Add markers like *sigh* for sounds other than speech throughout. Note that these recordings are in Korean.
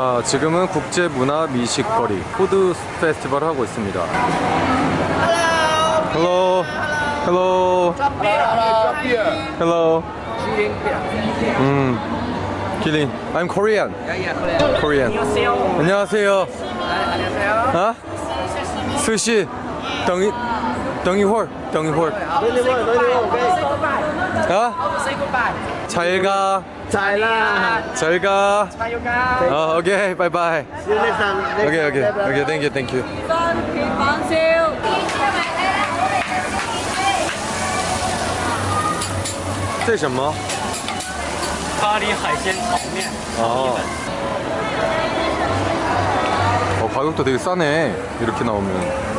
자, 지금은 국제 문화 미식거리 푸드 페스티벌 하고 있습니다. Hello. Hello. Hello. 음. 기린. I'm Korean. Korean. 안녕하세요. 아? 스시. 덩이 덩이会 덩이会 아? 잘 가. Chạy là 잘 가. Bye you guys 어, 오케이. 바이바이. See you next time Next 오케이, time. 오케이. Bye, bye, 오케이. bye. 땡큐, 땡큐. 房燒。这是什么？咖喱海鲜炒面， 아. 어, 가격도 되게 싸네. 이렇게 나오면.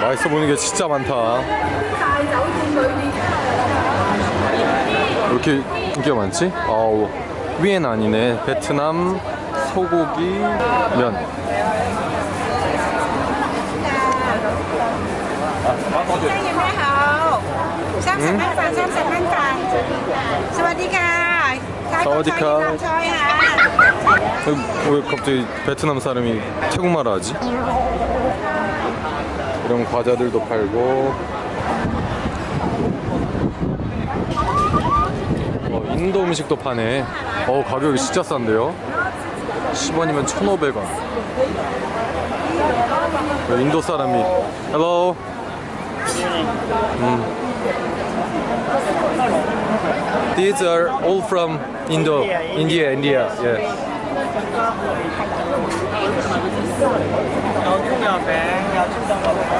맛있어 보이는 게 진짜 많다. 이렇게 인기가 많지? 아우 위엔 아니네. 베트남 소고기 면. 사와디카. 왜 갑자기 베트남 사람이 태국말을 하지? 이런 과자들도 팔고 어, 인도 음식도 파네 어 가격이 진짜 싼데요 10원이면 1,500원 인도 사람이 Hello 음. These are all from Indo India, India, yeah. Đó, chút nhỏ bé, nhỏ chút đông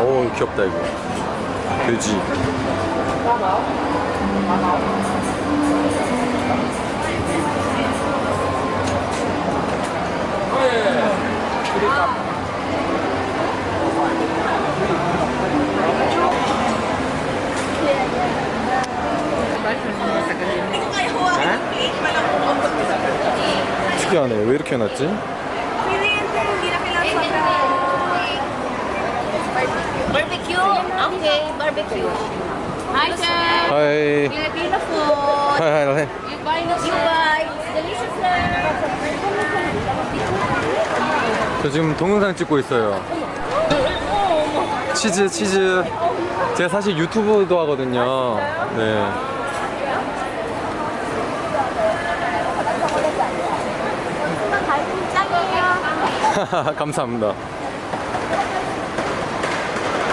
오 귀엽다 이거. 돼지. 특이하네. 왜 이렇게 해놨지? Barbecue. Okay, barbecue. Hi, sir. 하이 Filipino food. 하이 하이 You buy no You buy. Delicious, sir. 저 지금 동영상 찍고 있어요 치즈 치즈 제가 사실 유튜브도 하거든요 네 감사합니다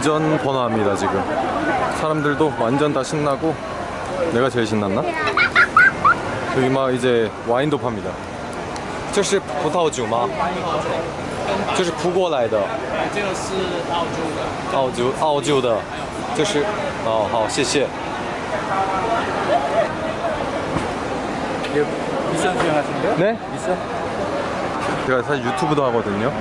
완전 번화합니다 지금 사람들도 완전 다 신나고 내가 제일 신났나? 여기 막 이제 와인도 팝니다 这是葡萄酒吗?这是葡国来的这个是澳洲的，澳洲澳洲的这是哦好谢谢 미션 수행하시는데요? 네? 미션? 제가 사실 유튜브도 하거든요.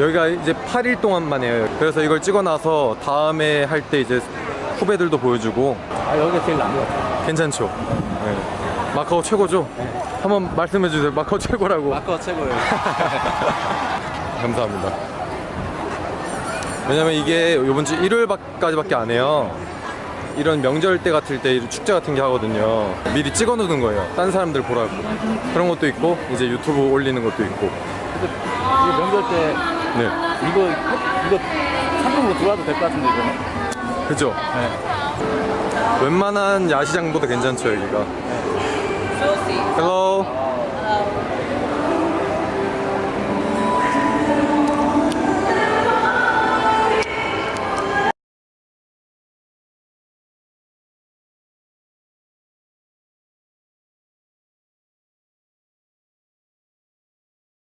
여기가 이제 8일 동안만 해요. 그래서 이걸 찍어 놔서 다음에 할 때 이제 후배들도 보여주고 아 여기가 제일 나은 것 같아요. 괜찮죠? 네. 마카오 최고죠? 한번 말씀해 주세요. 마카오 최고라고. 마커 최고예요. *laughs* 감사합니다. 왜냐면 이게 이번 주 일요일까지밖에 안 해요. 이런 명절 때 같을 때 축제 같은 게 하거든요. 미리 찍어 놓는 거예요. 딴 사람들 보라고. 그런 것도 있고 이제 유튜브 올리는 것도 있고. 이거 명절 때 네. 이거 이거 상품으로 들어와도 될 것 같은데 이거. 그죠? 네. 웬만한 야시장보다 괜찮죠 여기가 Hello